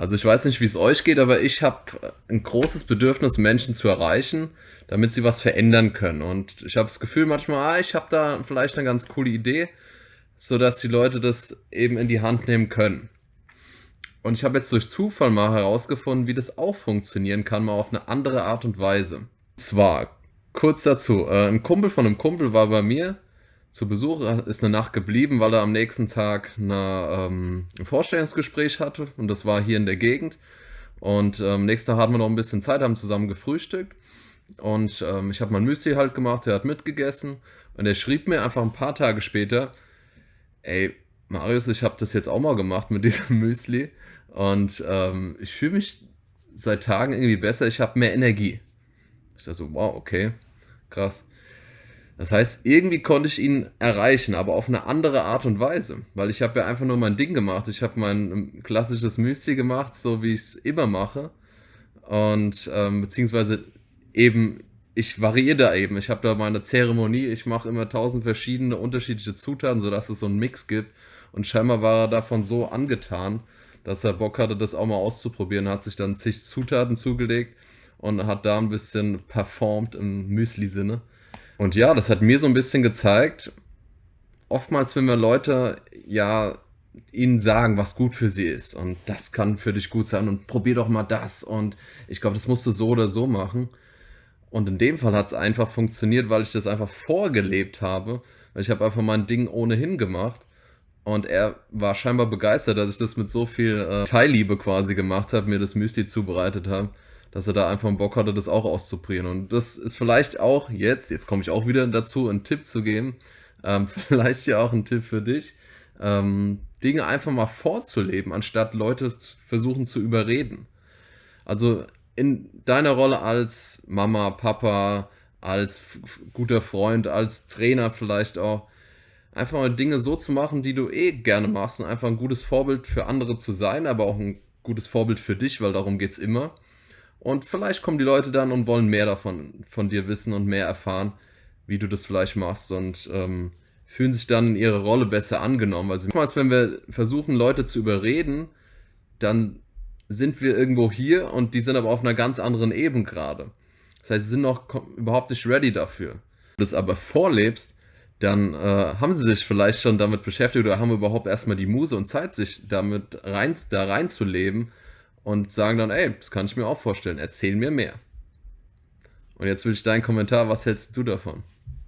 Also ich weiß nicht, wie es euch geht, aber ich habe ein großes Bedürfnis, Menschen zu erreichen, damit sie was verändern können. Und ich habe das Gefühl manchmal, ah, ich habe da vielleicht eine ganz coole Idee, sodass die Leute das eben in die Hand nehmen können. Und ich habe jetzt durch Zufall mal herausgefunden, wie das auch funktionieren kann, mal auf eine andere Art und Weise. Und zwar, kurz dazu, äh, ein Kumpel von einem Kumpel war bei mir zu Besuch, ist eine Nacht geblieben, weil er am nächsten Tag eine, ähm, ein Vorstellungsgespräch hatte und das war hier in der Gegend. Und ähm, nächsten Tag hatten wir noch ein bisschen Zeit, haben zusammen gefrühstückt und ähm, ich habe mein Müsli halt gemacht, er hat mitgegessen und er schrieb mir einfach ein paar Tage später, ey, Marius, ich habe das jetzt auch mal gemacht mit diesem Müsli und ähm, ich fühle mich seit Tagen irgendwie besser, ich habe mehr Energie. Ich dachte so, wow, okay, krass. Das heißt, irgendwie konnte ich ihn erreichen, aber auf eine andere Art und Weise, weil ich habe ja einfach nur mein Ding gemacht. Ich habe mein ähm, klassisches Müsli gemacht, so wie ich es immer mache und ähm, beziehungsweise eben ich variiere da eben. Ich habe da meine Zeremonie. Ich mache immer tausend verschiedene unterschiedliche Zutaten, sodass es so einen Mix gibt. Und scheinbar war er davon so angetan, dass er Bock hatte, das auch mal auszuprobieren. Er hat sich dann zig Zutaten zugelegt und hat da ein bisschen performt im Müsli-Sinne. Und ja, das hat mir so ein bisschen gezeigt, oftmals, wenn wir Leute ja ihnen sagen, was gut für sie ist und das kann für dich gut sein und probier doch mal das und ich glaube, das musst du so oder so machen. Und in dem Fall hat es einfach funktioniert, weil ich das einfach vorgelebt habe. Ich habe einfach mein Ding ohnehin gemacht. Und er war scheinbar begeistert, dass ich das mit so viel äh, Teilliebe quasi gemacht habe, mir das Müsli zubereitet habe, dass er da einfach Bock hatte, das auch auszuprobieren. Und das ist vielleicht auch jetzt, jetzt komme ich auch wieder dazu, einen Tipp zu geben. Ähm, vielleicht ja auch ein Tipp für dich. Ähm, Dinge einfach mal vorzuleben, anstatt Leute zu versuchen zu überreden. Also in deiner Rolle als Mama, Papa, als guter Freund, als Trainer vielleicht auch, einfach mal Dinge so zu machen, die du eh gerne machst und einfach ein gutes Vorbild für andere zu sein, aber auch ein gutes Vorbild für dich, weil darum geht es immer. Und vielleicht kommen die Leute dann und wollen mehr davon von dir wissen und mehr erfahren, wie du das vielleicht machst und ähm, fühlen sich dann in ihre Rolle besser angenommen. Weil sie, wenn wir versuchen, Leute zu überreden, dann sind wir irgendwo hier und die sind aber auf einer ganz anderen Ebene gerade. Das heißt, sie sind noch überhaupt nicht ready dafür. Wenn du das aber vorlebst, dann äh, haben sie sich vielleicht schon damit beschäftigt oder haben überhaupt erstmal die Muse und Zeit, sich damit rein, da reinzuleben und sagen dann, ey, das kann ich mir auch vorstellen, erzähl mir mehr. Und jetzt will ich deinen Kommentar, was hältst du davon?